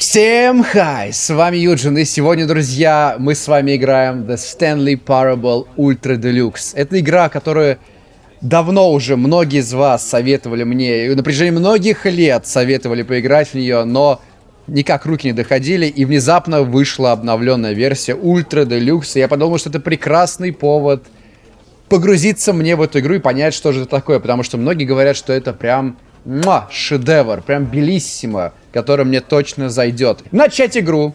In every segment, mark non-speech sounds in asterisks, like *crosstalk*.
Всем хай! С вами Юджин, и сегодня, друзья, мы с вами играем The Stanley Parable Ultra Deluxe. Это игра, которую давно уже многие из вас советовали мне, и на протяжении многих лет советовали поиграть в нее, но никак руки не доходили, и внезапно вышла обновленная версия Ultra Deluxe, и я подумал, что это прекрасный повод погрузиться мне в эту игру и понять, что же это такое, потому что многие говорят, что это прям муа, шедевр, прям белиссимо, который мне точно зайдет. Начать игру.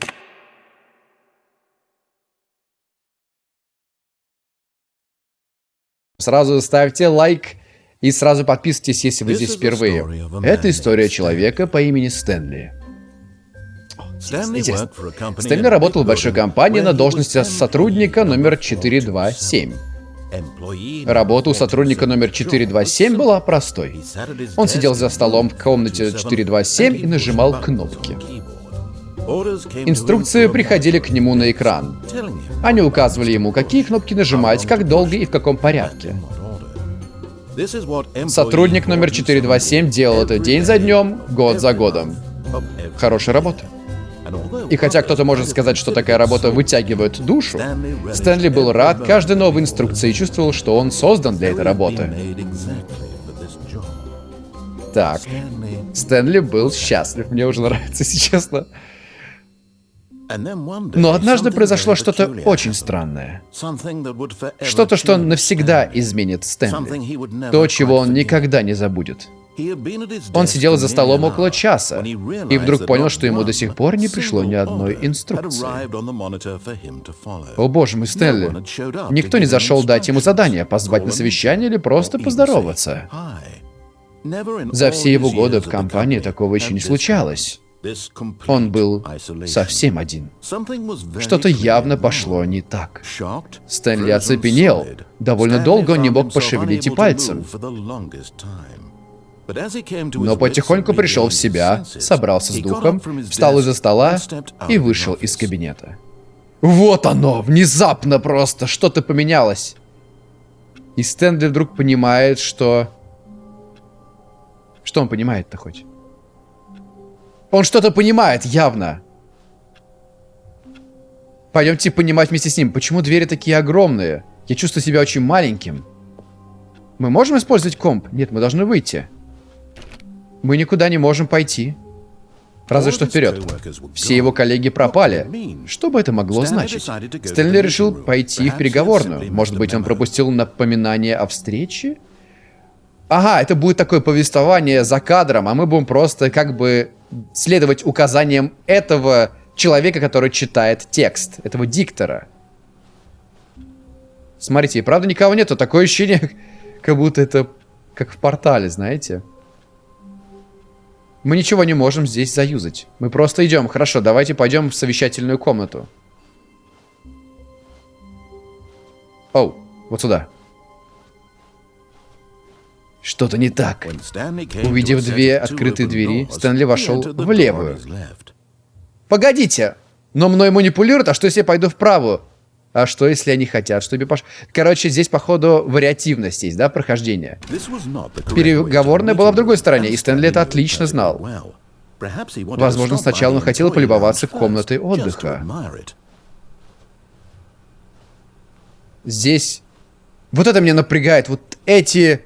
Сразу ставьте лайк и сразу подписывайтесь, если вы здесь впервые. Это история человека по имени Стэнли. Стэнли работал в большой компании на должности сотрудника номер 427. Работа у сотрудника номер 427 была простой. Он сидел за столом в комнате 427 и нажимал кнопки. Инструкции приходили к нему на экран. Они указывали ему, какие кнопки нажимать, как долго и в каком порядке. Сотрудник номер 427 делал это день за днем, год за годом. Хорошая работа. И хотя кто-то может сказать, что такая работа вытягивает душу, Стэнли был рад каждой новой инструкции и чувствовал, что он создан для этой работы. Так, Стэнли был счастлив, мне уже нравится, *laughs* если честно. Но однажды произошло что-то очень странное. Что-то, что навсегда изменит Стэнли. То, чего он никогда не забудет. Он сидел за столом около часа и вдруг понял, что ему до сих пор не пришло ни одной инструкции. О боже мой, Стэнли. Никто не зашел дать ему задание, позвать на совещание или просто поздороваться. За все его годы в компании такого еще не случалось. Он был совсем один. Что-то явно пошло не так. Стэнли оцепенел. Довольно долго он не мог пошевелить и пальцем. Но потихоньку пришел в себя, собрался с духом, встал из-за стола и вышел из кабинета. Вот оно! Внезапно просто что-то поменялось. И Стэнли вдруг понимает, что... Что он понимает-то хоть? Он что-то понимает, явно. Пойдемте понимать вместе с ним, почему двери такие огромные. Я чувствую себя очень маленьким. Мы можем использовать комп? Нет, мы должны выйти. Мы никуда не можем пойти. Разве что вперед. Все его коллеги пропали. Что бы это могло значить? Стэнли решил пойти в переговорную. Может быть, он пропустил напоминание о встрече? Ага, это будет такое повествование за кадром, а мы будем просто как бы следовать указаниям этого человека, который читает текст, этого диктора. Смотрите, правда никого нету, такое ощущение, *laughs* как будто это как в портале, знаете? Мы ничего не можем здесь заюзать. Мы просто идем. Хорошо, давайте пойдем в совещательную комнату. Оу, вот сюда. Что-то не так. Увидев две открытые двери, Стэнли вошел в левую. Погодите! Но мной манипулируют, а что если я пойду в правую? А что, если они хотят, чтобы пош... Короче, здесь, походу, вариативность есть, да, прохождение. Переговорная была в другой стороне, и Стэнли это отлично знал. Возможно, сначала он хотел полюбоваться комнатой отдыха. Здесь... Вот это меня напрягает. Вот эти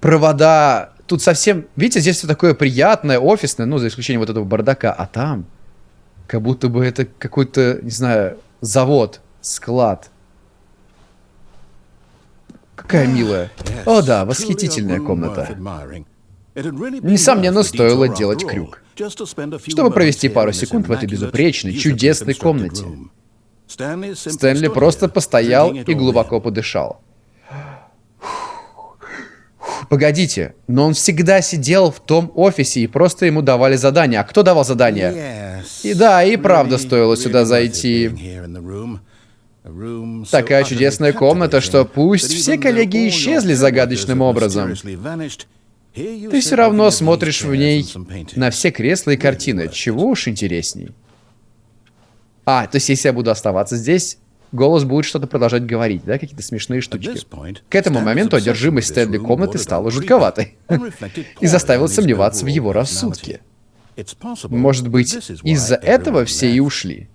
провода... Тут совсем... Видите, здесь все такое приятное, офисное, ну, за исключением вот этого бардака. А там... Как будто бы это какой-то, не знаю, завод Склад. Какая милая. О да, восхитительная комната. Несомненно, стоило делать крюк, чтобы провести пару секунд в этой безупречной, чудесной комнате. Стэнли просто постоял и глубоко подышал. Погодите, но он всегда сидел в том офисе и просто ему давали задания. А кто давал задания? И да, и правда стоило сюда зайти. Такая чудесная комната, что пусть все коллеги исчезли загадочным образом, ты все равно смотришь в ней на все кресла и картины. Чего уж интересней. А, то есть если я буду оставаться здесь, голос будет что-то продолжать говорить, да, какие-то смешные штучки. К этому моменту одержимость Стэнли комнаты стала жутковатой *laughs* и заставила сомневаться в его рассудке. Может быть, из-за этого все и ушли.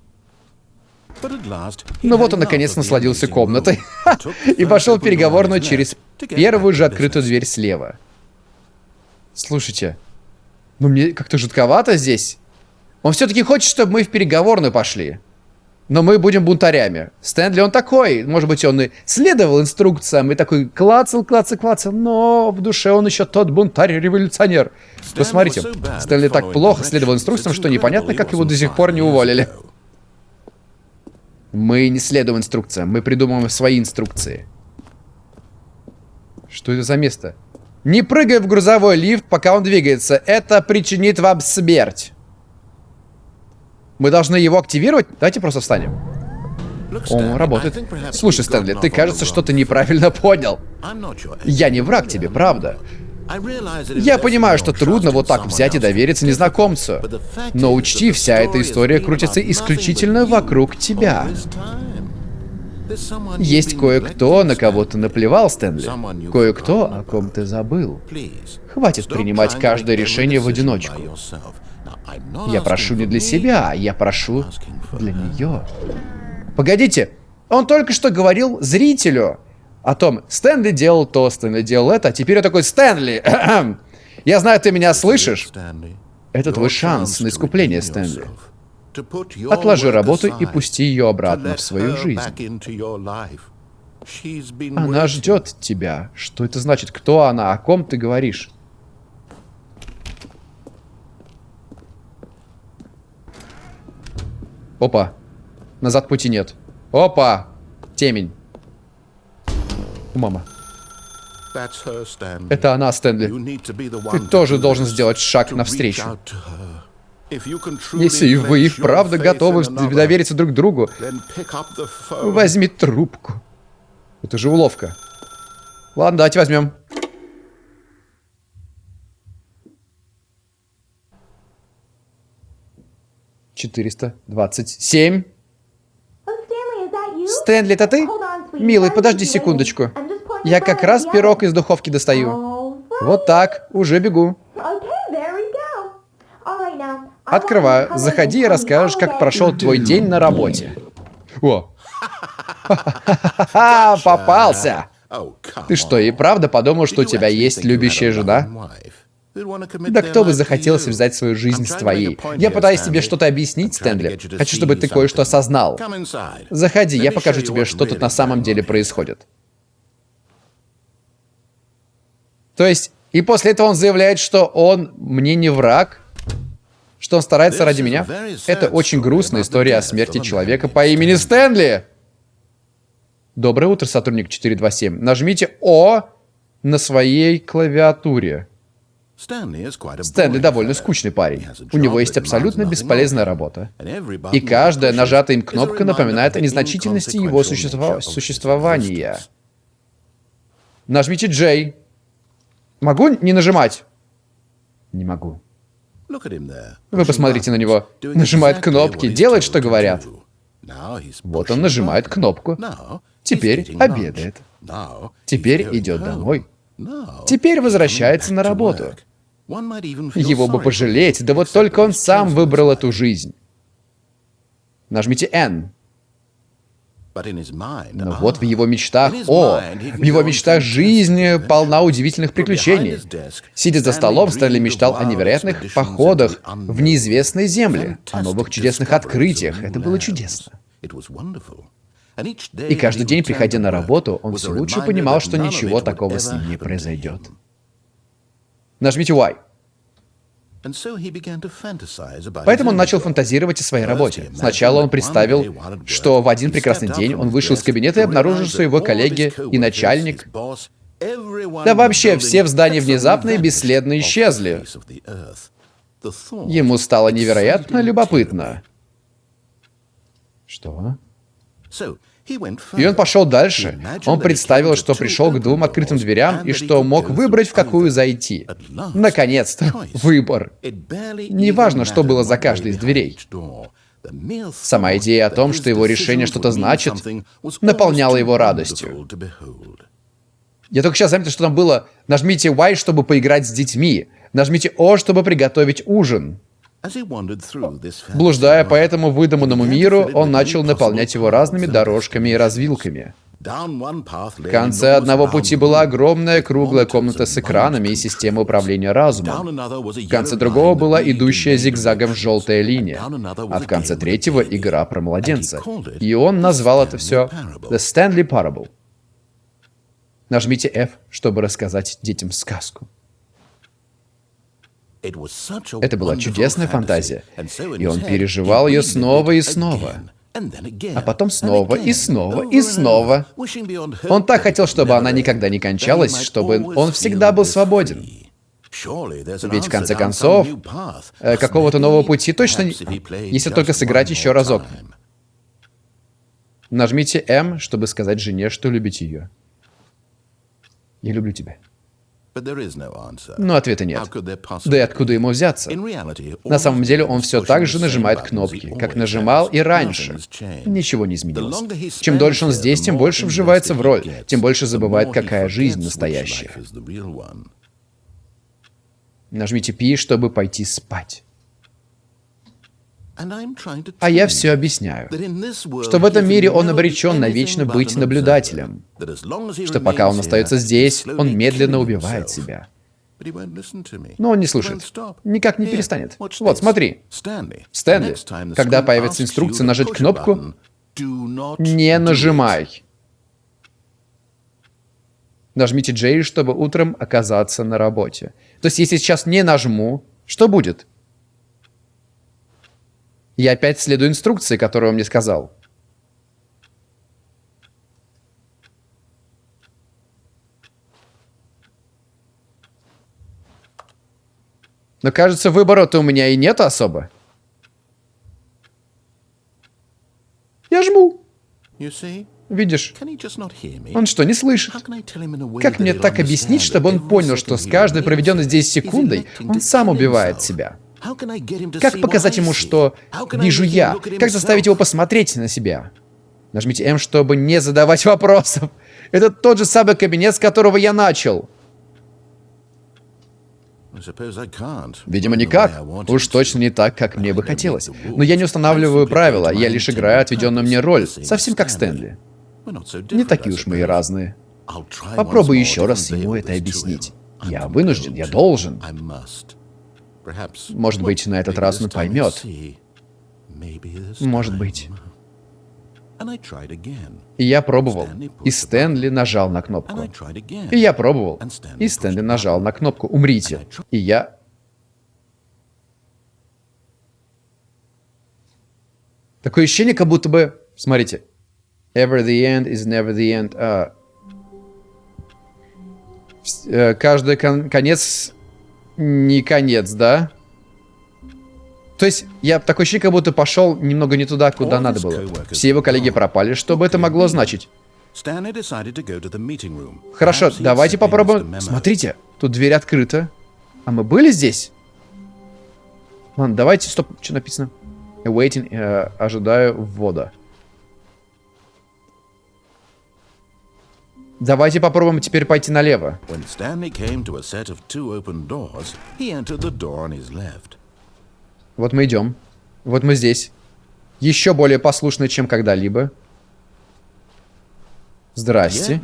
Но вот он наконец насладился комнатой *laughs* и пошел в переговорную через первую же открытую дверь слева. Слушайте, ну мне как-то жутковато здесь. Он все-таки хочет, чтобы мы в переговорную пошли. Но мы будем бунтарями. Стэнли он такой. Может быть, он и следовал инструкциям, и такой клацал, клацал, клацал. Но в душе он еще тот бунтарь-революционер. Посмотрите, Стэнли так плохо следовал инструкциям, что непонятно, как его до сих пор не уволили. Мы не следуем инструкциям, мы придумываем свои инструкции. Что это за место? Не прыгай в грузовой лифт, пока он двигается. Это причинит вам смерть. Мы должны его активировать? Давайте просто встанем. Он работает. Слушай, Стэнли, ты, кажется, что-то неправильно понял. Я не враг тебе, правда. Я понимаю, что трудно вот так взять и довериться незнакомцу. Но учти, вся эта история крутится исключительно вокруг тебя. Есть кое-кто, на кого ты наплевал, Стэнли. Кое-кто, о ком ты забыл. Хватит принимать каждое решение в одиночку. Я прошу не для себя, я прошу для нее. Погодите, он только что говорил зрителю о том, Стэнли делал то, Стэнли делал это, а теперь он такой, Стэнли, *clears throat* я знаю, ты меня слышишь. Это твой шанс на искупление, Стэнли. Отложи работу и пусти ее обратно в свою жизнь. Она ждет тебя. Что это значит? Кто она? О ком ты говоришь? Опа. Назад пути нет. Опа. Темень. У мама. Это она, Стэнли. Ты тоже должен сделать шаг навстречу. Если вы и вправду готовы довериться друг другу, возьми трубку. Это же уловка. Ладно, давайте возьмем. Четыреста двадцать семь. Стэнли, это ты? Милый, подожди секундочку. Я как раз пирог из духовки достаю. Вот так, уже бегу. Открываю. Заходи и расскажешь, как прошел твой день на работе. О. *laughs* Попался. Ты что, и правда подумал, что у тебя есть любящая жена? Да кто бы захотелось взять свою жизнь с твоей? Я пытаюсь тебе что-то объяснить, Стэнли. Хочу, чтобы ты кое-что осознал. Заходи, я покажу тебе, что тут на самом деле происходит. То есть, и после этого он заявляет, что он мне не враг, что он старается ради меня. Это очень грустная история о смерти человека по имени Стэнли. Доброе утро, сотрудник 427. Нажмите О на своей клавиатуре. Стэнли довольно скучный парень. У него есть абсолютно бесполезная работа. И каждая нажатая им кнопка напоминает о незначительности его существа... существования. Нажмите J. Могу не нажимать? Не могу. Вы посмотрите на него. Нажимает кнопки, делает, что говорят. Вот он нажимает кнопку. Теперь обедает. Теперь идет домой. Теперь возвращается на работу. Его бы пожалеть, да вот только он сам выбрал эту жизнь. Нажмите N. Но вот в его мечтах, о, в его мечтах жизнь полна удивительных приключений. Сидя за столом, Стэнли мечтал о невероятных походах в неизвестные земли, о новых чудесных открытиях. Это было чудесно. И каждый день, приходя на работу, он все лучше понимал, что ничего такого с ним не произойдет. Нажмите Y. Поэтому он начал фантазировать о своей работе. Сначала он представил, что в один прекрасный день он вышел из кабинета и обнаружил, что его коллеги и начальник, да вообще все в здании внезапно и бесследно исчезли. Ему стало невероятно любопытно. Что? И он пошел дальше. Он представил, что пришел к двум открытым дверям и что мог выбрать, в какую зайти. Наконец-то, выбор. Неважно, что было за каждой из дверей. Сама идея о том, что его решение что-то значит, наполняла его радостью. Я только сейчас заметил, что там было «Нажмите Y, чтобы поиграть с детьми», «Нажмите O, чтобы приготовить ужин». Блуждая по этому выдуманному миру, он начал наполнять его разными дорожками и развилками. В конце одного пути была огромная круглая комната с экранами и системой управления разумом. В конце другого была идущая зигзагом желтая линия. А в конце третьего — игра про младенца. И он назвал это все The Stanley Parable. Нажмите F, чтобы рассказать детям сказку. Это была чудесная фантазия, и он переживал ее снова и снова. А потом снова и снова и снова. Он так хотел, чтобы она никогда не кончалась, чтобы он всегда был свободен. Ведь в конце концов, э, какого-то нового пути точно, если только сыграть еще разок. Нажмите М, чтобы сказать жене, что любите ее. Я люблю тебя. Но ответа нет. Да и откуда ему взяться? На самом деле он все так же нажимает кнопки, как нажимал и раньше. Ничего не изменилось. Чем дольше он здесь, тем больше вживается в роль, тем больше забывает, какая жизнь настоящая. Нажмите P, чтобы пойти спать. А я все объясняю, что в этом мире он обречен навечно быть наблюдателем, что пока он остается здесь, он медленно убивает себя. Но он не слушает. Никак не перестанет. Вот, смотри. Стэнли, когда появится инструкция нажать кнопку, не нажимай. Нажмите J, чтобы утром оказаться на работе. То есть, если сейчас не нажму, что будет? Я опять следую инструкции, которую он мне сказал. Но кажется, выбора-то у меня и нет особо. Я жму. Видишь? Он что, не слышит? Как мне так объяснить, чтобы он понял, что с каждой проведенной здесь секундой он сам убивает себя? Как показать ему, что вижу я? Как заставить его посмотреть на себя? Нажмите М, чтобы не задавать *laughs* вопросов. Это тот же самый кабинет, с которого я начал. Видимо, никак. Уж точно не так, как мне бы хотелось. Но я не устанавливаю правила, я лишь играю отведенную мне роль, совсем как Стэнли. Не такие уж мы и разные. Попробуй еще раз ему это объяснить. Я вынужден, я должен. Может быть, на этот раз он поймет. Может быть. И я пробовал. И Стэнли нажал на кнопку. И я пробовал. И Стэнли нажал на кнопку «Умрите». И я... Такое ощущение, как будто бы... Смотрите. Ever the end is never the end. А... Каждый кон конец не конец, да? То есть, я такой ощущение, как будто пошел немного не туда, куда надо было. Все его коллеги пропали. Что бы это могло значить? Хорошо, давайте попробуем... Смотрите, тут дверь открыта. А мы были здесь? Ладно, давайте... Стоп, что написано? Waiting, э, ожидаю ввода. Давайте попробуем теперь пойти налево. Вот мы идем. Вот мы здесь. Еще более послушны, чем когда-либо. Здрасте.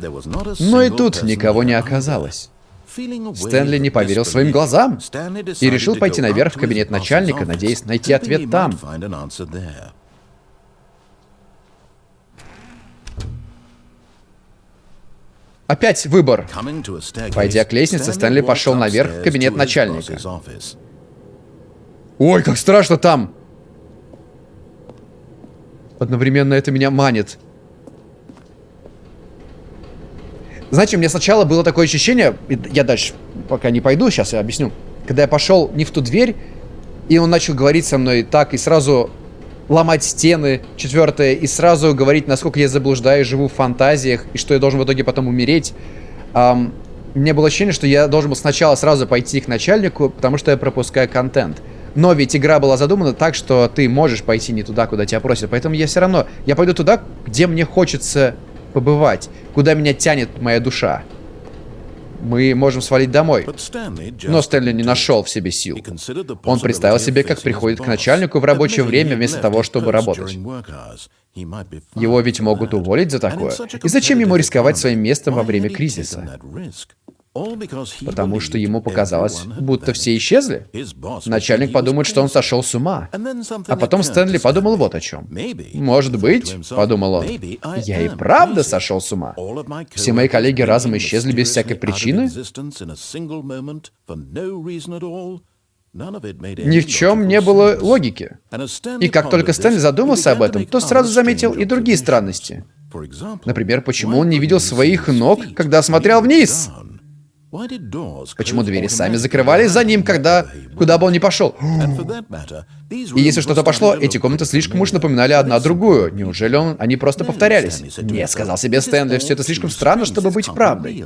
Но и тут никого не оказалось. Стэнли не поверил своим глазам и решил пойти наверх в кабинет начальника, надеясь найти ответ там. Опять выбор. Пойдя к лестнице, Стэнли пошел наверх в кабинет начальника. Ой, как страшно там! Одновременно это меня манит. Знаете, у меня сначала было такое ощущение, я дальше пока не пойду, сейчас я объясню. Когда я пошел не в ту дверь, и он начал говорить со мной так, и сразу ломать стены, четвертое, и сразу говорить, насколько я заблуждаюсь, живу в фантазиях, и что я должен в итоге потом умереть. Um, мне было ощущение, что я должен был сначала сразу пойти к начальнику, потому что я пропускаю контент. Но ведь игра была задумана так, что ты можешь пойти не туда, куда тебя просят. Поэтому я все равно, я пойду туда, где мне хочется побывать, куда меня тянет моя душа. Мы можем свалить домой. Но Стэнли не нашел в себе сил. Он представил себе, как приходит к начальнику в рабочее время вместо того, чтобы работать. Его ведь могут уволить за такое. И зачем ему рисковать своим местом во время кризиса? Потому что ему показалось, будто все исчезли. Начальник подумает, что он сошел с ума. А потом Стэнли подумал вот о чем. Может быть, подумал он, я и правда сошел с ума. Все мои коллеги разом исчезли без всякой причины. Ни в чем не было логики. И как только Стэнли задумался об этом, то сразу заметил и другие странности. Например, почему он не видел своих ног, когда смотрел вниз? Почему двери сами закрывались за ним, когда... куда бы он ни пошел? И если что-то пошло, эти комнаты слишком уж напоминали одна другую. Неужели он... они просто повторялись? Нет, сказал себе Стэнли, все это слишком странно, чтобы быть правдой.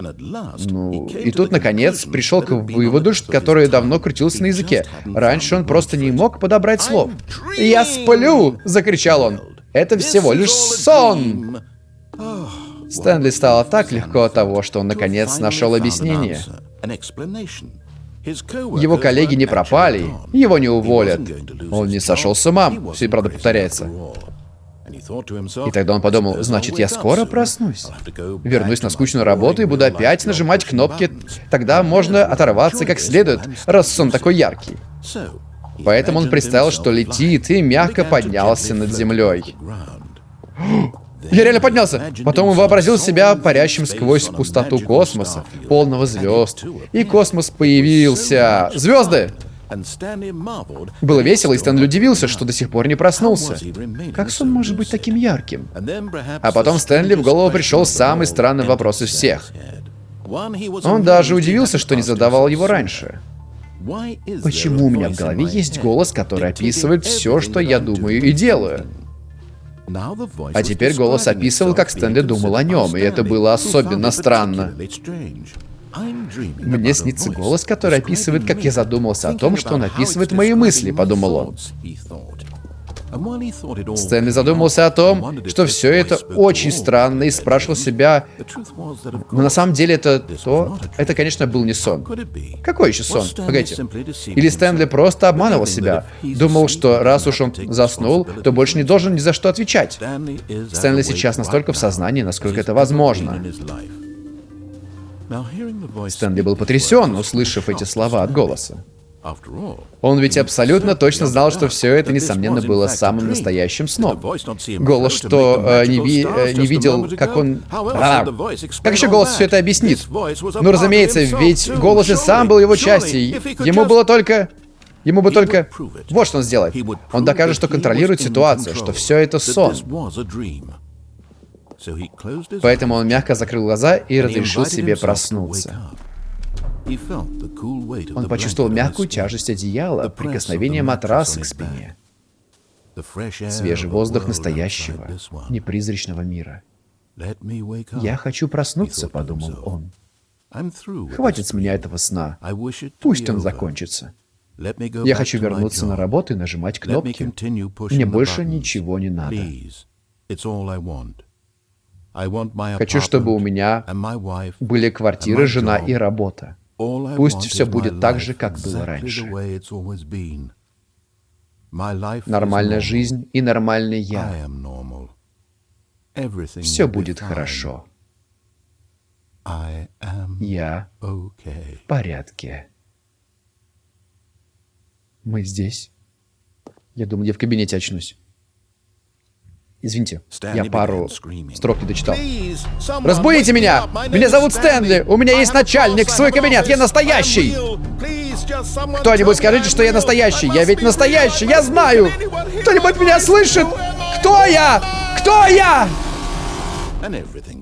Ну, и тут, наконец, пришел к выводу, который давно крутился на языке. Раньше он просто не мог подобрать слов. «Я сплю!» — закричал он. «Это всего лишь сон!» Стэнли стало так легко от того, что он наконец нашел объяснение. Его коллеги не пропали, его не уволят. Он не сошел с ума, все правда повторяется. И тогда он подумал, значит, я скоро проснусь. Вернусь на скучную работу и буду опять нажимать кнопки. Тогда можно оторваться как следует, раз сон такой яркий. Поэтому он представил, что летит и мягко поднялся над землей. Я реально поднялся. Потом он вообразил себя парящим сквозь пустоту космоса, полного звезд. И космос появился. Звезды! Было весело, и Стэнли удивился, что до сих пор не проснулся. Как сон может быть таким ярким? А потом Стэнли в голову пришел самый странный вопрос из всех. Он даже удивился, что не задавал его раньше. Почему у меня в голове есть голос, который описывает все, что я думаю и делаю? А теперь голос описывал, как Стэнли думал о нем, и это было особенно странно. Мне снится голос, который описывает, как я задумался о том, что он описывает мои мысли, подумал он. Стэнли задумался о том, что все это очень странно, и спрашивал себя, но на самом деле это то... Это, конечно, был не сон. Какой еще сон? Погодите. Или Стэнли просто обманывал себя, думал, что раз уж он заснул, то больше не должен ни за что отвечать. Стэнли сейчас настолько в сознании, насколько это возможно. Стэнли был потрясен, услышав эти слова от голоса. Он ведь абсолютно точно знал, что все это, несомненно, было самым настоящим сном. Голос, что э, не, ви, э, не видел, как он... А, как еще голос все это объяснит? Ну, разумеется, ведь голос же сам был его частью. Ему было только... Ему бы только... Вот что он сделает. Он докажет, что контролирует ситуацию, что все это сон. Поэтому он мягко закрыл глаза и разрешил себе проснуться. Он почувствовал мягкую тяжесть одеяла, прикосновение матраса к спине. Свежий воздух настоящего, непризрачного мира. «Я хочу проснуться», — подумал он. «Хватит с меня этого сна. Пусть он закончится. Я хочу вернуться на работу и нажимать кнопки. Мне больше ничего не надо. Хочу, чтобы у меня были квартира, жена и работа. Пусть все будет так же, как было раньше. Нормальная жизнь и нормальный я. Все будет хорошо. Я в порядке. Мы здесь. Я думаю, я в кабинете очнусь. Извините, я пару строк не дочитал. Разбудите меня! Меня зовут Стэнли! У меня есть начальник, свой кабинет! Я настоящий! Кто-нибудь скажите, что я настоящий! Я ведь настоящий! Я знаю! Кто-нибудь меня слышит? Кто я? Кто я?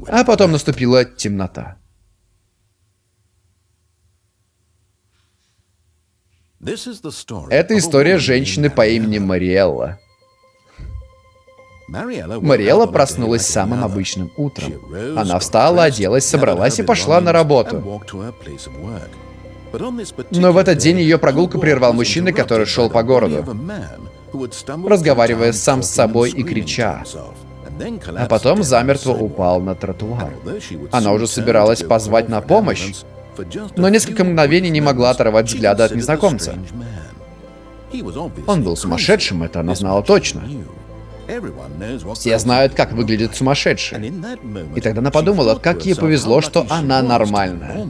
А потом наступила темнота. Это история женщины по имени Мариэлла. Мариэла проснулась самым обычным утром. Она встала, оделась, собралась и пошла на работу. Но в этот день ее прогулку прервал мужчина, который шел по городу, разговаривая сам с собой и крича. а потом замертво упал на тротуар. Она уже собиралась позвать на помощь, но несколько мгновений не могла оторвать взгляда от незнакомца. Он был сумасшедшим, это она знала точно. Все знают, как выглядит сумасшедший. И тогда она подумала, как ей повезло, что она нормальная.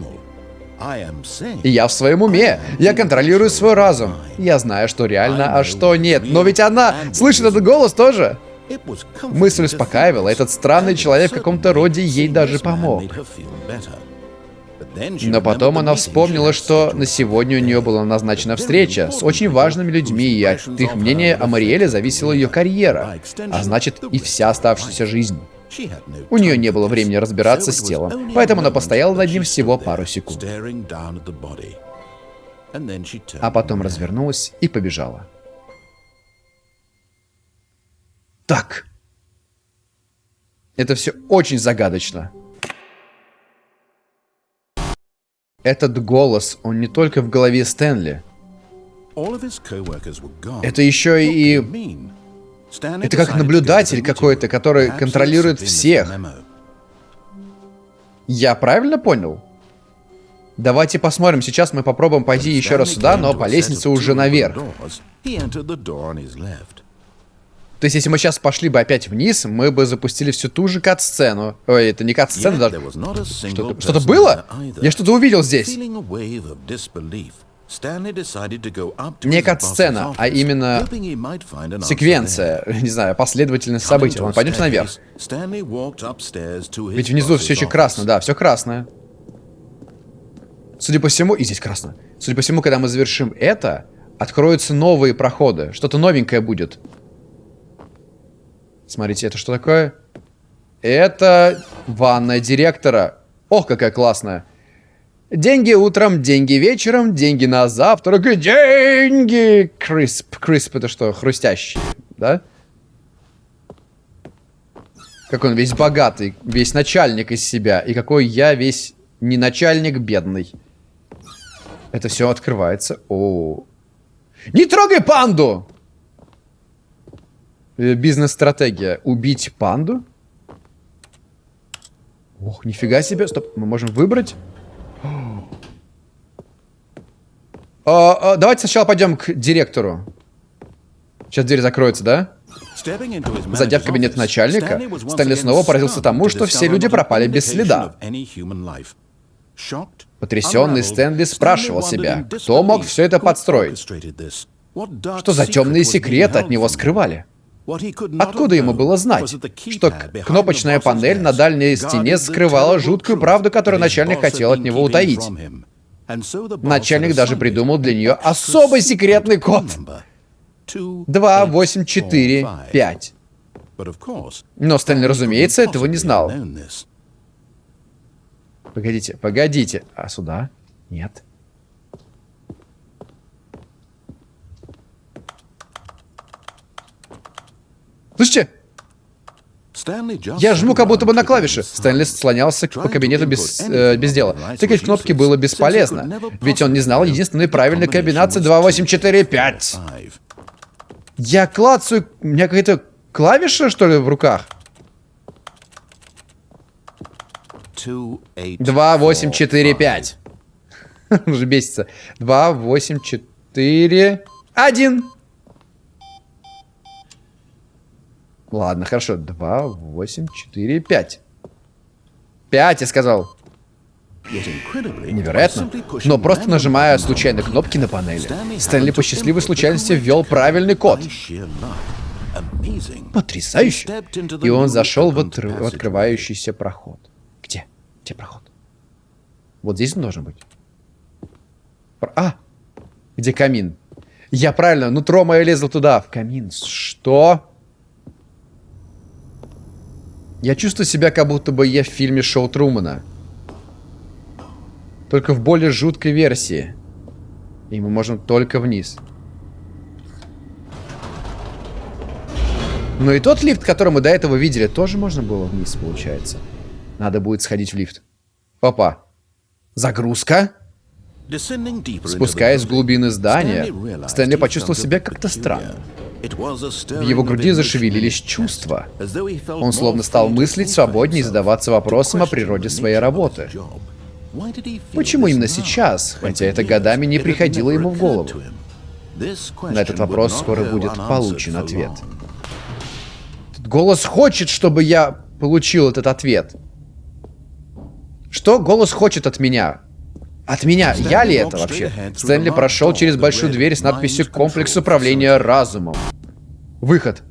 Я в своем уме. Я контролирую свой разум. Я знаю, что реально, а что нет. Но ведь она слышит этот голос тоже. Мысль успокаивала. Этот странный человек в каком-то роде ей даже помог. Но потом она вспомнила, что на сегодня у нее была назначена встреча с очень важными людьми, и от их мнения о Мариэле зависела ее карьера, а значит и вся оставшаяся жизнь. У нее не было времени разбираться с телом, поэтому она постояла над ним всего пару секунд. А потом развернулась и побежала. Так. Это все очень загадочно. Этот голос, он не только в голове Стэнли. Это еще и... Это как наблюдатель какой-то, который контролирует всех. Я правильно понял? Давайте посмотрим. Сейчас мы попробуем пойти еще раз сюда, но по лестнице уже наверх. То есть, если мы сейчас пошли бы опять вниз, мы бы запустили всю ту же кат-сцену. Ой, это не кат-сцена даже. Что-то что было? Я что-то увидел здесь. Не кат-сцена, а именно секвенция, *laughs* не знаю, последовательность событий. Ладно, пойдемте наверх. Ведь внизу все еще красно, да, все красное. Судя по всему, и здесь красно. Судя по всему, когда мы завершим это, откроются новые проходы. Что-то новенькое будет. Смотрите, это что такое? Это ванная директора. Ох, какая классная. Деньги утром, деньги вечером, деньги на завтрак, деньги! Крисп. Крисп это что, хрустящий, да? Как он весь богатый, весь начальник из себя. И какой я весь не начальник, бедный. Это все открывается. -о, -о. Не трогай панду! Э, бизнес-стратегия. Убить панду? Ох, нифига себе. Стоп, мы можем выбрать. А, а, давайте сначала пойдем к директору. Сейчас дверь закроется, да? Зайдя в кабинет начальника, Стэнли снова поразился тому, что все люди пропали без следа. Потрясенный Стэнли спрашивал себя, кто мог все это подстроить? Что за темные секреты от него скрывали? Откуда ему было знать, что кнопочная панель на дальней стене скрывала жуткую правду, которую начальник хотел от него утаить? Начальник даже придумал для нее особый секретный код. 2, 8, 4, 5. Но Стэнли, разумеется, этого не знал. Погодите, погодите. А сюда? Нет. Слышите? Я жму как будто бы на клавиши. Стэнли слонялся по кабинету без, э, без дела. Тыкать кнопки было бесполезно, ведь он не знал единственной правильной комбинации 2, 8, 4, 5. Я клацаю... У меня какая-то клавиша, что ли, в руках? 2, 8, 4, 5. Уже бесится. 2, 8, 4... 1. Ладно, хорошо. 2, 8, 4, 5. 5, я сказал. Невероятно. Но просто нажимая случайно кнопки на панели, Стэнли по счастливой случайности ввел правильный код. Потрясающе. И он зашел в, отр... в открывающийся проход. Где? Где проход? Вот здесь он должен быть. А! Где камин? Я правильно, нутро мое лезло туда, в камин. Что? Я чувствую себя, как будто бы я в фильме Шоу Трумана. Только в более жуткой версии. И мы можем только вниз. Но и тот лифт, который мы до этого видели, тоже можно было вниз, получается. Надо будет сходить в лифт. Опа. Загрузка. Спускаясь в глубины здания, Стэнли почувствовал себя как-то странно. В его груди зашевелились чувства. Он словно стал мыслить свободнее и задаваться вопросом о природе своей работы. Почему именно сейчас, хотя это годами не приходило ему в голову? На этот вопрос скоро будет получен ответ. Этот голос хочет, чтобы я получил этот ответ. Что голос хочет от меня? От меня. Я ли это вообще? Стэнли прошел через большую дверь с надписью «Комплекс управления разумом». Выход.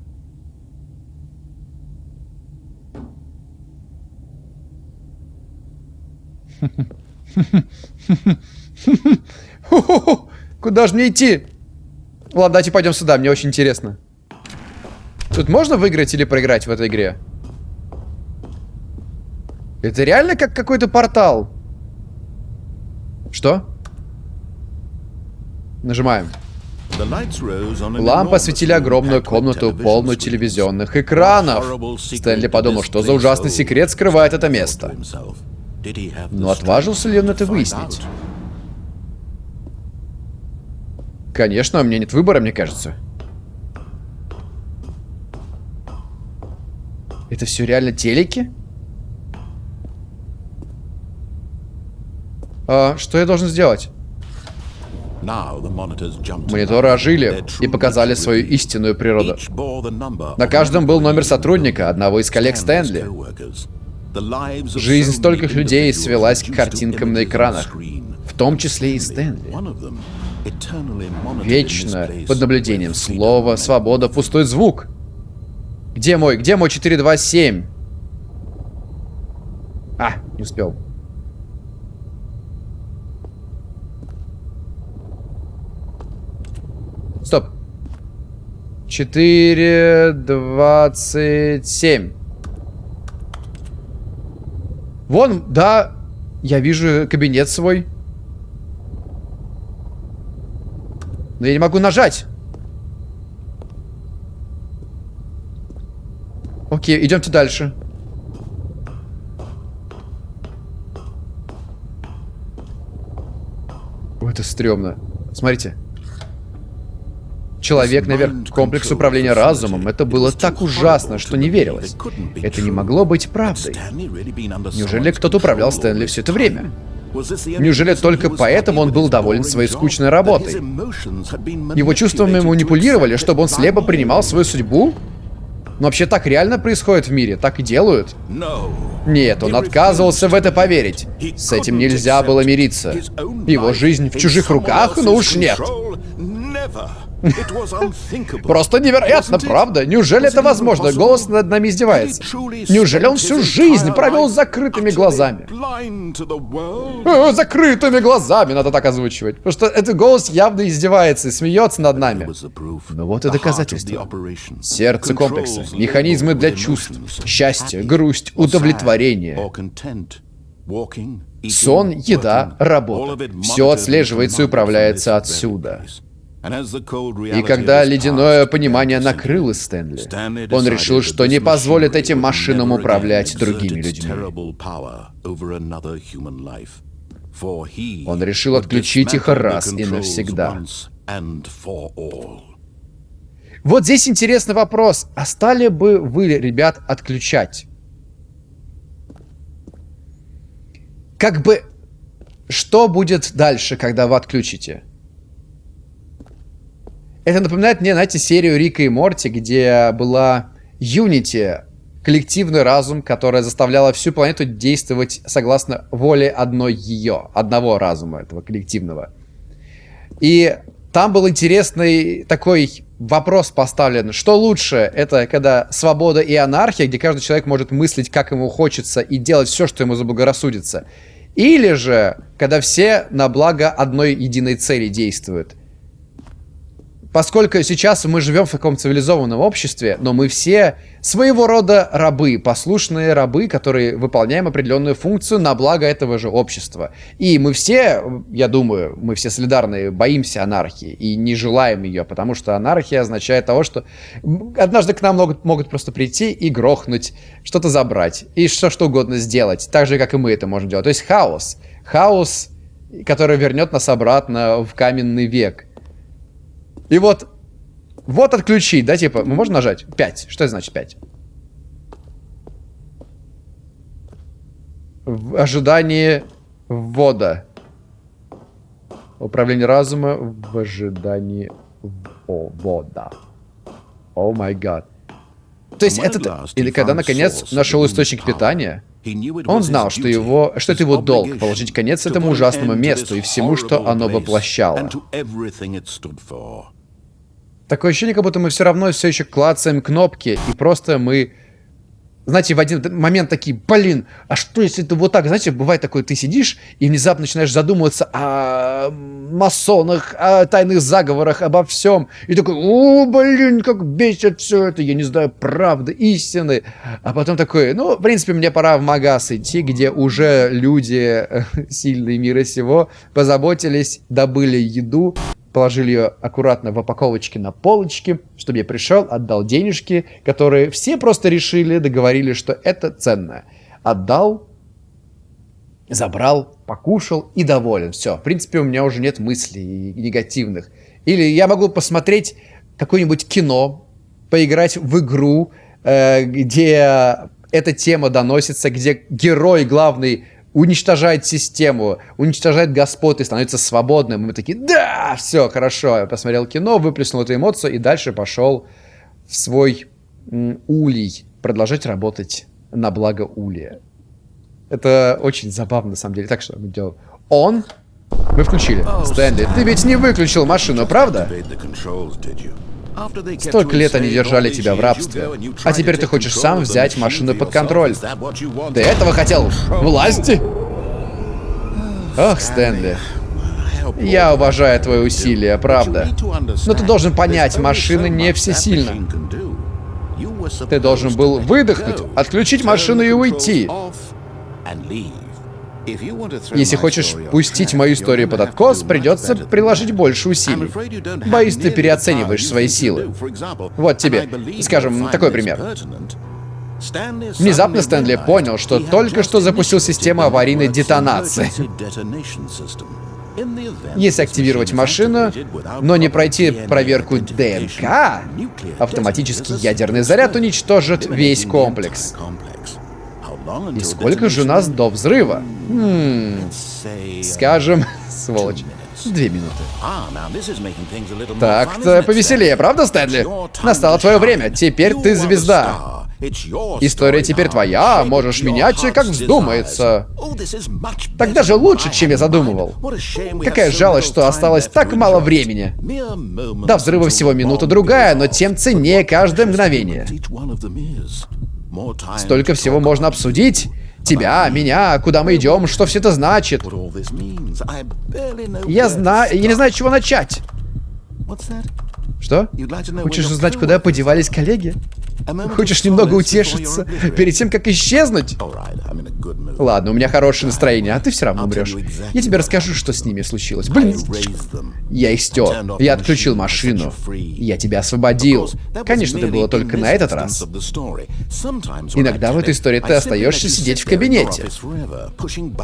Куда же мне идти? Ладно, давайте пойдем сюда, мне очень интересно. Тут можно выиграть или проиграть в этой игре? Это реально как какой-то портал? Что? Нажимаем. Лампы осветили огромную комнату, полную телевизионных экранов. Стэнли подумал, что за ужасный секрет скрывает это место. Но отважился ли он это выяснить? Конечно, у меня нет выбора, мне кажется. Это все реально телеки? А, что я должен сделать? Мониторы ожили и показали свою истинную природу. На каждом был номер сотрудника, одного из коллег Стэнли. Жизнь стольких людей свелась к картинкам на экранах, в том числе и Стэнли. Вечно под наблюдением слово, свобода, пустой звук. Где мой? Где мой 427? А, не успел. Стоп. 4, 27. Вон, да, я вижу кабинет свой. Но я не могу нажать. Окей, идемте дальше. Это стрёмно. Смотрите человек наверх, комплекс управления разумом. Это было так ужасно, что не верилось. Это не могло быть правдой. Неужели кто-то управлял Стэнли все это время? Неужели только поэтому он был доволен своей скучной работой? Его чувствами манипулировали, чтобы он слепо принимал свою судьбу? Но вообще так реально происходит в мире, так и делают? Нет, он отказывался в это поверить. С этим нельзя было мириться. Его жизнь в чужих руках? Ну уж нет. Просто невероятно, правда? Неужели это возможно? Голос над нами издевается. Неужели он всю жизнь провел с закрытыми глазами? Э, закрытыми глазами надо так озвучивать. Потому что этот голос явно издевается и смеется над нами. Но вот и доказательство. Сердце комплекса. Механизмы для чувств. Счастье, грусть, удовлетворение. Сон, еда, работа. Все отслеживается и управляется отсюда. И когда ледяное понимание накрыло Стэнли, он решил, что не позволит этим машинам управлять другими людьми. Он решил отключить их раз и навсегда. Вот здесь интересный вопрос. А стали бы вы, ребят, отключать? Как бы... Что будет дальше, когда вы отключите? Это напоминает мне, знаете, серию Рика и Морти, где была Unity, коллективный разум, которая заставляла всю планету действовать согласно воле одной ее, одного разума, этого коллективного. И там был интересный такой вопрос поставлен. Что лучше? Это когда свобода и анархия, где каждый человек может мыслить, как ему хочется, и делать все, что ему заблагорассудится. Или же, когда все на благо одной единой цели действуют поскольку сейчас мы живем в таком цивилизованном обществе, но мы все своего рода рабы, послушные рабы, которые выполняем определенную функцию на благо этого же общества. И мы все, я думаю, мы все солидарны, боимся анархии и не желаем ее, потому что анархия означает того, что однажды к нам могут, могут просто прийти и грохнуть, что-то забрать, и что, что угодно сделать, так же, как и мы это можем делать. То есть хаос. Хаос, который вернет нас обратно в каменный век. И вот Вот отключить, да, типа, мы можем нажать? 5. Что это значит 5? В ожидании ввода. Управление разума в ожидании ввода. О май гад. То есть это... Или когда наконец нашел источник питания, он знал, что, его, что это его долг положить конец этому ужасному месту и всему, что оно воплощало. Такое ощущение, как будто мы все равно все еще клацаем кнопки, и просто мы знаете, в один момент такие, блин, а что если это вот так? Знаете, бывает такое, ты сидишь и внезапно начинаешь задумываться о масонах, о тайных заговорах, обо всем. И такой, о, блин, как бесит все это, я не знаю, правды, истины. А потом такой, ну, в принципе, мне пора в магаз идти, где уже люди сильные мира сего позаботились, добыли еду, положили ее аккуратно в упаковочке на полочке, чтобы я пришел, отдал денежки, которые все просто решили, договорились, что это ценное. Отдал, забрал, покушал и доволен. Все, в принципе, у меня уже нет мыслей негативных. Или я могу посмотреть какое-нибудь кино, поиграть в игру, э, где эта тема доносится, где герой главный уничтожает систему, уничтожает господ и становится свободным. И мы такие, да, все, хорошо. Я посмотрел кино, выплеснул эту эмоцию и дальше пошел в свой улей продолжать работать на благо улья. Это очень забавно, на самом деле. Так что мы делаем. Он. Мы включили. Стэнли, ты ведь не выключил машину, правда? Столько лет они держали тебя в рабстве. А теперь ты хочешь сам взять машину под контроль. Ты этого хотел? Власти? Ох, Стэнли. Я уважаю твои усилия, правда. Но ты должен понять, машина не всесильна. Ты должен был выдохнуть, отключить машину и уйти. Если хочешь пустить мою историю под откос, придется приложить больше усилий. Боюсь, ты переоцениваешь свои силы. Вот тебе, скажем, такой пример. Внезапно Стэнли понял, что только что запустил систему аварийной детонации. Если активировать машину, но не пройти проверку ДНК, автоматический ядерный заряд уничтожит весь комплекс. И сколько же у нас до взрыва? Хм, скажем, *laughs* сволочь, две минуты. Так-то повеселее, правда, Стэнли? Настало твое время, теперь ты звезда. История теперь твоя, можешь менять, как вздумается. Так даже лучше, чем я задумывал. Какая жалость, что осталось так мало времени. До взрыва всего минута-другая, но тем ценнее каждое мгновение. Столько всего можно обсудить. Тебя, меня, куда мы идем, что все это значит. Я знаю, я не знаю, с чего начать. Что? Хочешь узнать, куда подевались коллеги? Хочешь немного утешиться перед тем, как исчезнуть? Ладно, у меня хорошее настроение, а ты все равно умрешь. Я тебе расскажу, что с ними случилось. Блин, я их стер. Я отключил машину. Я тебя освободил. Конечно, это было только на этот раз. Иногда в этой истории ты остаешься сидеть в кабинете.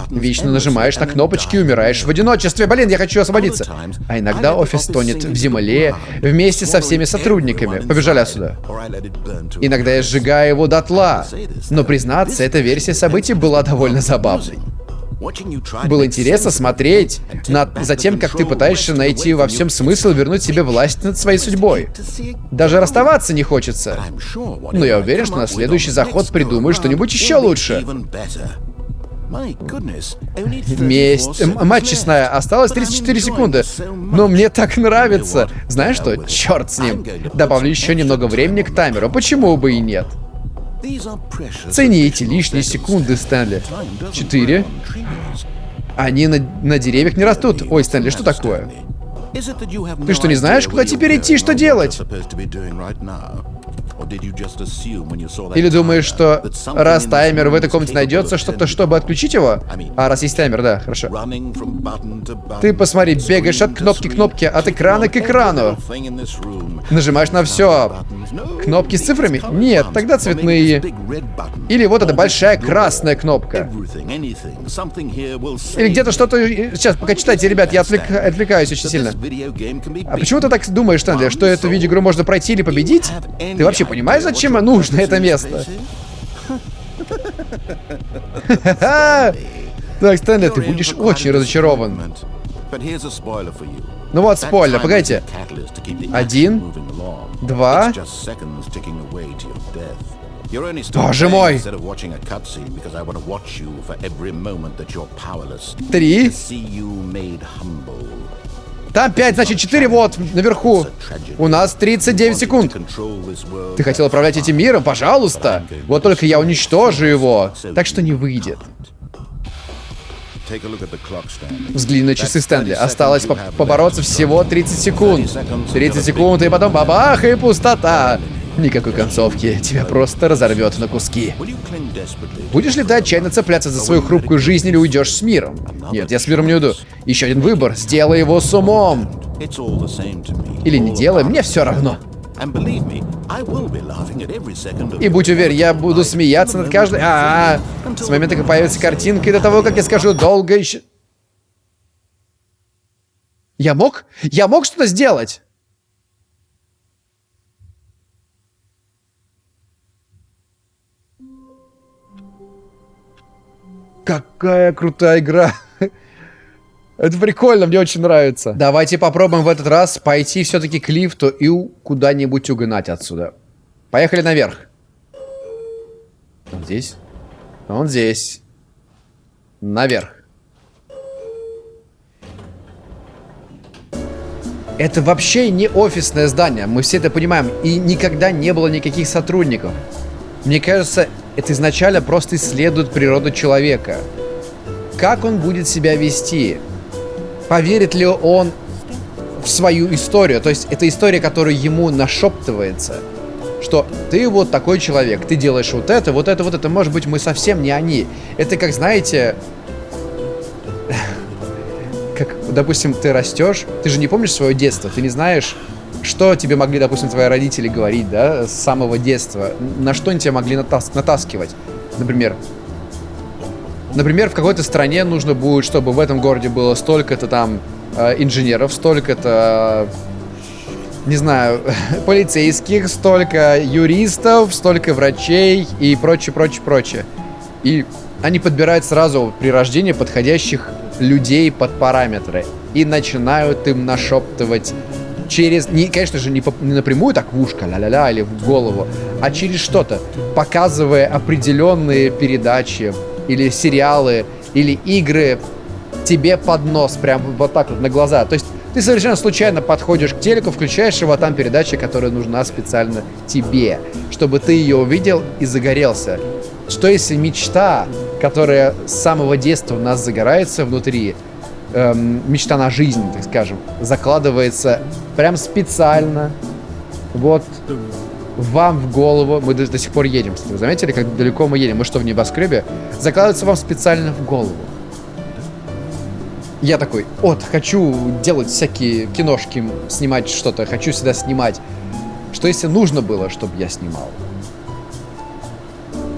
Вечно нажимаешь на кнопочки и умираешь в одиночестве. Блин, я хочу освободиться. А иногда офис тонет в земле вместе со всеми сотрудниками. Побежали отсюда. Иногда я сжигаю его дотла. Но признаться, эта версия событий была довольно забавной. Было интересно смотреть на, за тем, как ты пытаешься найти во всем смысл вернуть себе власть над своей судьбой. Даже расставаться не хочется. Но я уверен, что на следующий заход придумаю что-нибудь еще лучше. Месть. Мать честная, осталось 34 секунды. Но мне так нравится. Знаешь что? Черт с ним. Добавлю еще немного времени к таймеру. Почему бы и нет? Цени эти лишние секунды, Стэнли. Четыре. Они на, на деревьях не растут. Ой, Стэнли, что такое? Ты что, не знаешь, куда теперь идти, что делать? Или думаешь, что раз таймер в этой комнате найдется, что-то, чтобы отключить его? А, раз есть таймер, да, хорошо. Ты посмотри, бегаешь от кнопки к кнопке, от экрана к экрану. Нажимаешь на все. Кнопки с цифрами? Нет, тогда цветные. Или вот эта большая красная кнопка. Или где-то что-то... Сейчас, пока читайте, ребят, я отвлек... отвлекаюсь очень сильно. А почему ты так думаешь, Стэнли, что эту видеоигру можно пройти или победить? Ты вообще понимаешь, зачем нужно это место? *laughs* Так, Стэнли, ты будешь очень разочарован. Ну вот, спойлер, погодите. Один, два... Боже мой! Три. Там 5, значит 4 вот, наверху. У нас 39 секунд. Ты хотел управлять этим миром? Пожалуйста. Вот только я уничтожу его. Так что не выйдет. Взгляни на часы Стэнли. Осталось по побороться всего 30 секунд. 30 секунд, и потом бабах, и пустота. Никакой концовки. Тебя просто разорвет на куски. Будешь ли ты отчаянно цепляться за свою хрупкую жизнь или уйдешь с миром? Нет, я с миром не уйду. Еще один выбор. Сделай его с умом. Или не делай, мне все равно. И будь уверен, я буду смеяться над каждой... А, -а, -а. С момента, как появится картинка, и до того, как я скажу долго еще... Я мог? Я мог что-то сделать? Какая крутая игра. *laughs* Это прикольно, мне очень нравится. Давайте попробуем в этот раз пойти все-таки к лифту и куда-нибудь угнать отсюда. Поехали наверх. Он здесь? Он здесь. Наверх. Это вообще не офисное здание, мы все это понимаем. И никогда не было никаких сотрудников. Мне кажется, это изначально просто исследует природу человека. Как он будет себя вести? Поверит ли он в свою историю? То есть это история, которая ему нашептывается. Что ты вот такой человек, ты делаешь вот это, вот это, вот это. Может быть, мы совсем не они. Это как, знаете... *laughs* Как, допустим, ты растешь, ты же не помнишь свое детство, ты не знаешь, что тебе могли, допустим, твои родители говорить, да, с самого детства? На что они тебя могли натас натаскивать? Например, например, в какой-то стране нужно будет, чтобы в этом городе было столько-то там э, инженеров, столько-то, не знаю, *laughs* полицейских, столько юристов, столько врачей и прочее, прочее, прочее. И они подбирают сразу при рождении подходящих людей под параметры и начинают им нашептывать через, не, конечно же, не, по, не напрямую так в ушко, ля-ля-ля, или в голову, а через что-то, показывая определенные передачи или сериалы, или игры тебе под нос, прям вот так вот на глаза. То есть ты совершенно случайно подходишь к телеку, включаешь его, а там передача, которая нужна специально тебе, чтобы ты ее увидел и загорелся. Что если мечта, которая с самого детства у нас загорается внутри, эм, мечта на жизнь, так скажем, закладывается прям специально вот вам в голову. Мы до, до сих пор едем. Вы заметили, как далеко мы едем? Мы что, в небоскребе? Закладывается вам специально в голову. Я такой, вот, хочу делать всякие киношки, снимать что-то, хочу сюда снимать. Что если нужно было, чтобы я снимал?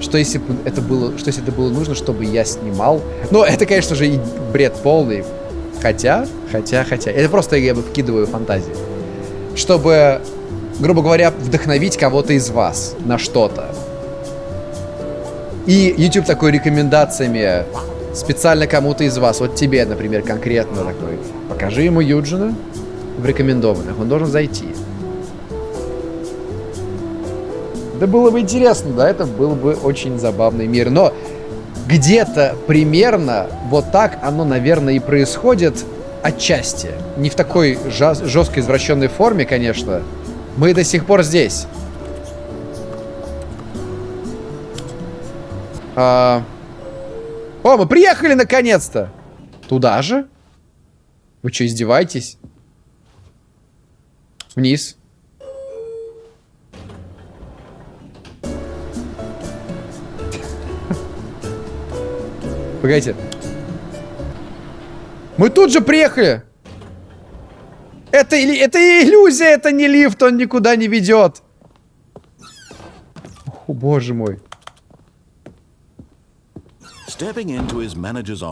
Что если это было, что если это было нужно, чтобы я снимал? Ну, это, конечно же, и бред полный. Хотя, хотя, хотя. Это просто я бы вкидываю фантазии. Чтобы, грубо говоря, вдохновить кого-то из вас на что-то. И YouTube такой рекомендациями специально кому-то из вас, вот тебе, например, конкретно такой, покажи ему Юджина в рекомендованных, он должен зайти. Да было бы интересно, да, это был бы очень забавный мир. Но где-то примерно вот так оно, наверное, и происходит отчасти. Не в такой жесткой извращенной форме, конечно. Мы до сих пор здесь. А... О, мы приехали наконец-то! Туда же? Вы что, издеваетесь? Вниз. Погодите. Мы тут же приехали! Это, это иллюзия, это не лифт, он никуда не ведет. О, боже мой.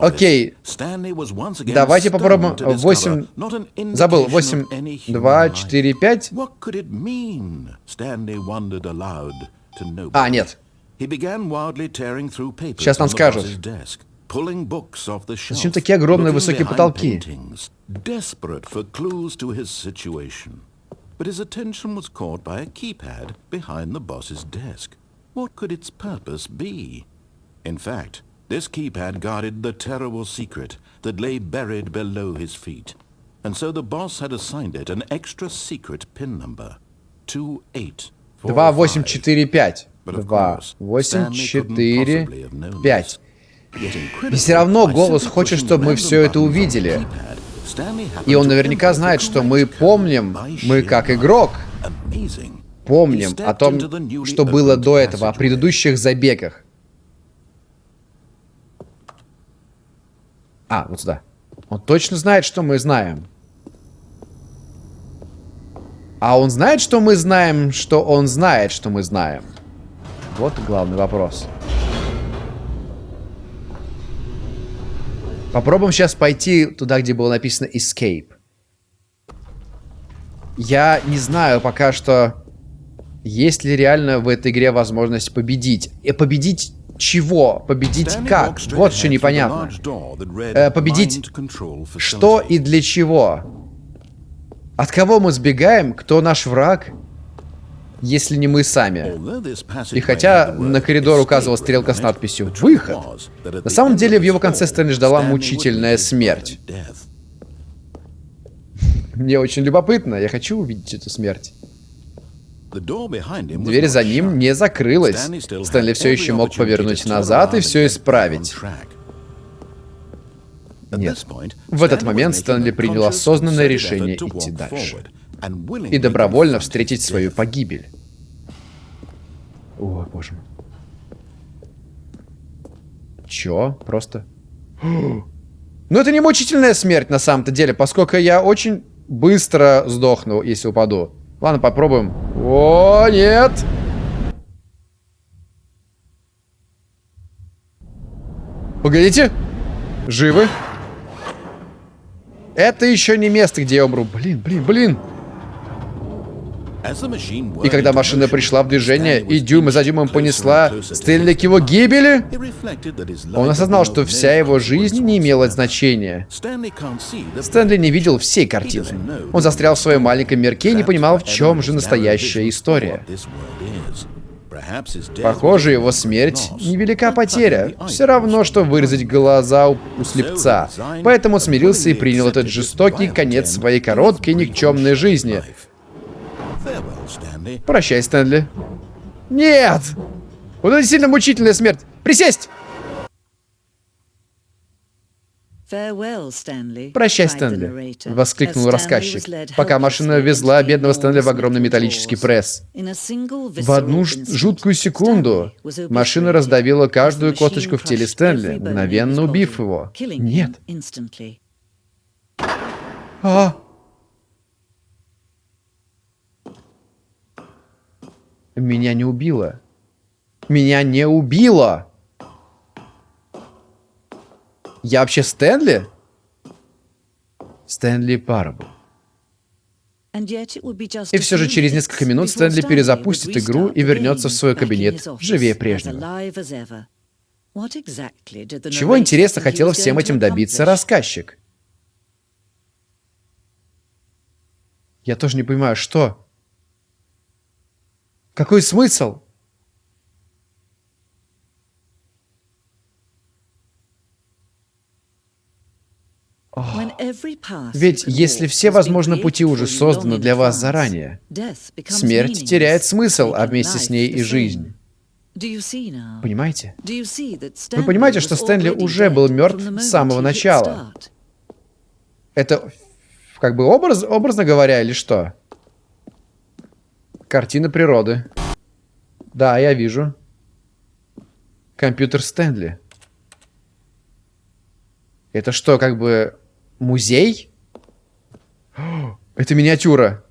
Окей. Давайте попробуем 8... Забыл. 8, 2, 4, 5. А, нет. Сейчас нам скажут. Зачем такие огромные высокие потолки? But his attention was caught by a keypad behind the boss's desk. What could its purpose be? In fact, this keypad guarded the terrible secret that lay buried below his feet. And so the boss had assigned it an extra secret pin number. 2845. 2845. И все равно голос хочет, чтобы мы все это увидели. И он наверняка знает, что мы помним, мы как игрок, помним о том, что было до этого, о предыдущих забегах. А, вот сюда. Он точно знает, что мы знаем. А он знает, что мы знаем, что он знает, что мы знаем. Вот главный вопрос. Попробуем сейчас пойти туда, где было написано Escape. Я не знаю пока что, есть ли реально в этой игре возможность победить. И победить чего? Победить как? Вот что непонятно. Э, победить что и для чего? От кого мы сбегаем? Кто наш враг? Если не мы сами. И хотя на коридор указывала стрелка с надписью «Выход», на самом деле в его конце Стэнли ждала мучительная смерть. Мне очень любопытно, я хочу увидеть эту смерть. Дверь за ним не закрылась. Стэнли все еще мог повернуть назад и все исправить. Нет. В этот момент Стэнли принял осознанное решение идти дальше и добровольно встретить свою погибель. О, боже мой. Чё? Просто... Ну это не мучительная смерть на самом-то деле, поскольку я очень быстро сдохну, если упаду. Ладно, попробуем. О, нет! Погодите. Живы? Это еще не место, где я умру. Блин, блин, блин. И когда машина пришла в движение и дюйм за дюймом понесла Стэнли к его гибели, он осознал, что вся его жизнь не имела значения. Стэнли не видел всей картины. Он застрял в своем маленьком мирке и не понимал, в чем же настоящая история. Похоже, его смерть — невелика потеря. Все равно, что вырезать глаза у, у слепца. Поэтому смирился и принял этот жестокий конец своей короткой никчемной жизни. Прощай, Стэнли. Нет! Вот это сильно мучительная смерть. Присесть! «Прощай, Стэнли!» — воскликнул рассказчик, пока машина везла бедного Стэнли в огромный металлический пресс. В одну жуткую секунду машина раздавила каждую косточку в теле Стэнли, мгновенно убив его. Нет. А! Меня не убило. Меня не убило! Я вообще Стэнли? Стэнли Парабл. И все же через несколько минут Стэнли перезапустит игру и вернется в свой кабинет живее прежнего. Чего интересно хотел всем этим добиться рассказчик? Я тоже не понимаю, что? Какой смысл? Ведь если все, возможно, пути уже созданы для вас заранее, смерть теряет смысл, а вместе с ней и жизнь. Понимаете? Вы понимаете, что Стэнли уже был мертв с самого начала? Это как бы образ, образно говоря или что? Картина природы. Да, я вижу. Компьютер Стэнли. Это что, как бы музей? *gasps* Это миниатюра.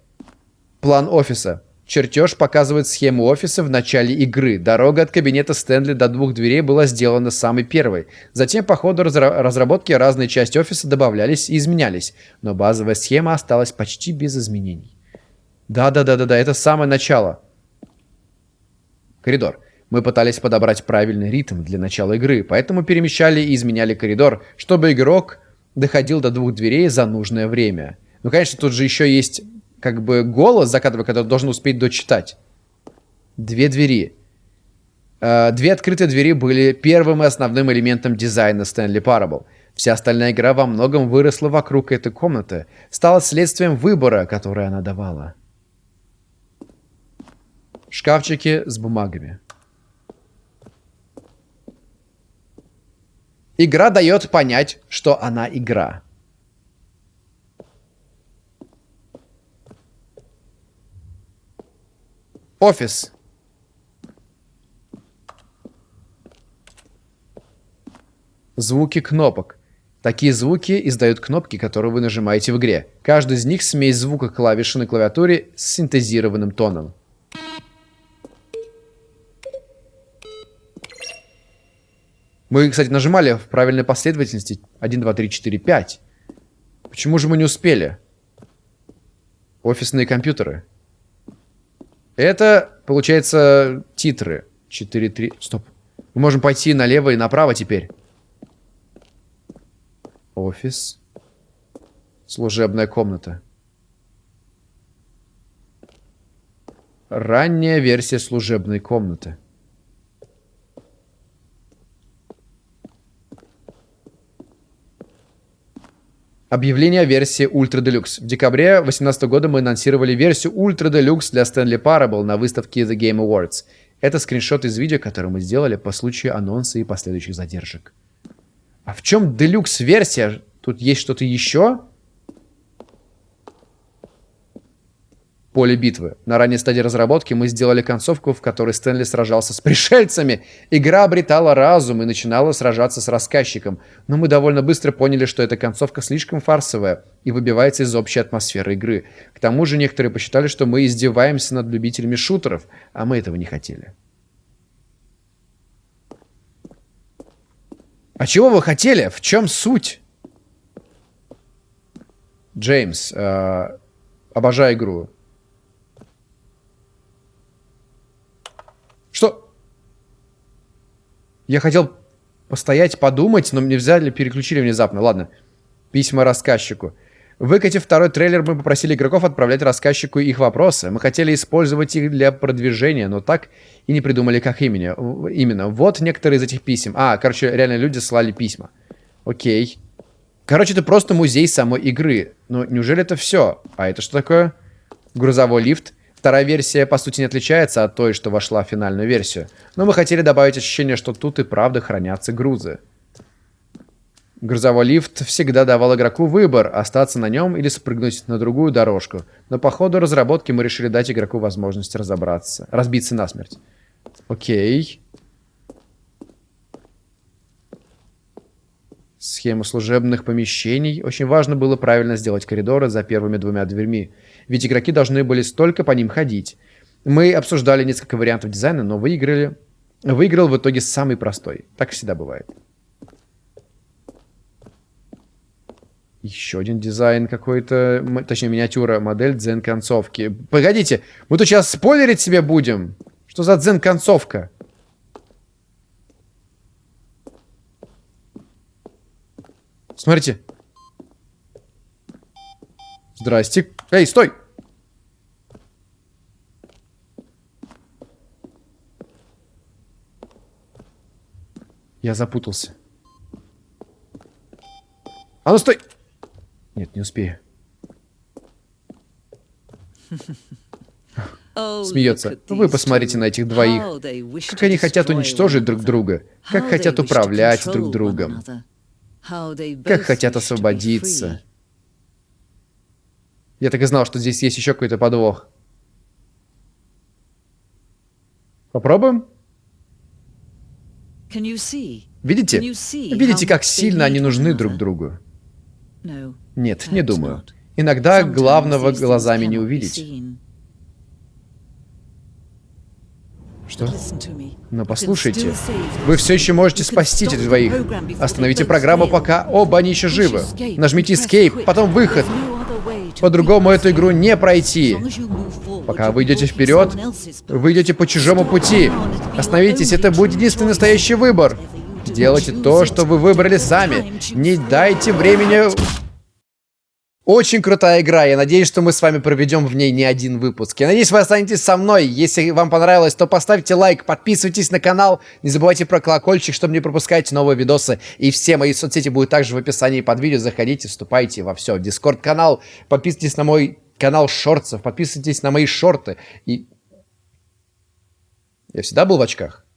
План офиса. Чертеж показывает схему офиса в начале игры. Дорога от кабинета Стэнли до двух дверей была сделана самой первой. Затем по ходу разра разработки разные части офиса добавлялись и изменялись. Но базовая схема осталась почти без изменений. Да-да-да-да-да, это самое начало. Коридор. Мы пытались подобрать правильный ритм для начала игры, поэтому перемещали и изменяли коридор, чтобы игрок доходил до двух дверей за нужное время. Ну, конечно, тут же еще есть как бы голос закадровый, который должен успеть дочитать. Две двери. Э, две открытые двери были первым и основным элементом дизайна Stanley Parable. Вся остальная игра во многом выросла вокруг этой комнаты, стала следствием выбора, который она давала. Шкафчики с бумагами. Игра дает понять, что она игра. Офис. Звуки кнопок. Такие звуки издают кнопки, которые вы нажимаете в игре. Каждый из них смесь звука клавиши на клавиатуре с синтезированным тоном. Мы, кстати, нажимали в правильной последовательности 1, 2, 3, 4, 5. Почему же мы не успели? Офисные компьютеры. Это, получается, титры. 4, 3... Стоп. Мы можем пойти налево и направо теперь. Офис. Служебная комната. Ранняя версия служебной комнаты. Объявление о версии Ultra Deluxe. В декабре 2018 года мы анонсировали версию Ultra Deluxe для Stanley Parable на выставке The Game Awards. Это скриншот из видео, которое мы сделали по случаю анонса и последующих задержек. А в чем Deluxe версия? Тут есть что-то еще? Поле битвы. На ранней стадии разработки мы сделали концовку, в которой Стэнли сражался с пришельцами. Игра обретала разум и начинала сражаться с рассказчиком. Но мы довольно быстро поняли, что эта концовка слишком фарсовая и выбивается из общей атмосферы игры. К тому же некоторые посчитали, что мы издеваемся над любителями шутеров, а мы этого не хотели. А чего вы хотели? В чем суть? Джеймс, э, обожаю игру. Что? Я хотел постоять, подумать, но мне взяли, переключили внезапно. Ладно. Письма рассказчику. Выкатив второй трейлер, мы попросили игроков отправлять рассказчику их вопросы. Мы хотели использовать их для продвижения, но так и не придумали, как именно. именно. Вот некоторые из этих писем. А, короче, реально люди слали письма. Окей. Короче, это просто музей самой игры. Но неужели это все? А это что такое? Грузовой лифт. Вторая версия, по сути, не отличается от той, что вошла в финальную версию. Но мы хотели добавить ощущение, что тут и правда хранятся грузы. Грузовой лифт всегда давал игроку выбор, остаться на нем или спрыгнуть на другую дорожку. Но по ходу разработки мы решили дать игроку возможность разобраться, разбиться насмерть. Окей. Схему служебных помещений. Очень важно было правильно сделать коридоры за первыми двумя дверьми ведь игроки должны были столько по ним ходить. Мы обсуждали несколько вариантов дизайна, но выиграли. Выиграл в итоге самый простой. Так всегда бывает. Еще один дизайн какой-то, точнее миниатюра, модель дзен-концовки. Погодите, мы тут сейчас спойлерить себе будем? Что за дзен-концовка? Смотрите. Здрасте. Эй, стой! Я запутался. А ну стой! Нет, не успею. Смеется. Вы посмотрите на этих двоих. Как они хотят уничтожить друг друга. Как хотят управлять друг другом. Как хотят освободиться. Я так и знал, что здесь есть еще какой-то подвох. Попробуем? Видите? Видите, как сильно они нужны друг другу? Нет, не думаю. Иногда главного глазами не увидеть. Что? Но послушайте, вы все еще можете спасти этих двоих. Остановите программу, пока оба они еще живы. Нажмите Escape, потом выход. По-другому эту игру не пройти. Пока вы идете вперед, вы идете по чужому пути. Остановитесь, это будет единственный настоящий выбор. Делайте то, что вы выбрали сами. Не дайте времени очень крутая игра, я надеюсь, что мы с вами проведем в ней не один выпуск. Я надеюсь, вы останетесь со мной. Если вам понравилось, то поставьте лайк, подписывайтесь на канал, не забывайте про колокольчик, чтобы не пропускать новые видосы. И все мои соцсети будут также в описании под видео. Заходите, вступайте во все. Дискорд-канал, подписывайтесь на мой канал шортсов, подписывайтесь на мои шорты. И... Я всегда был в очках.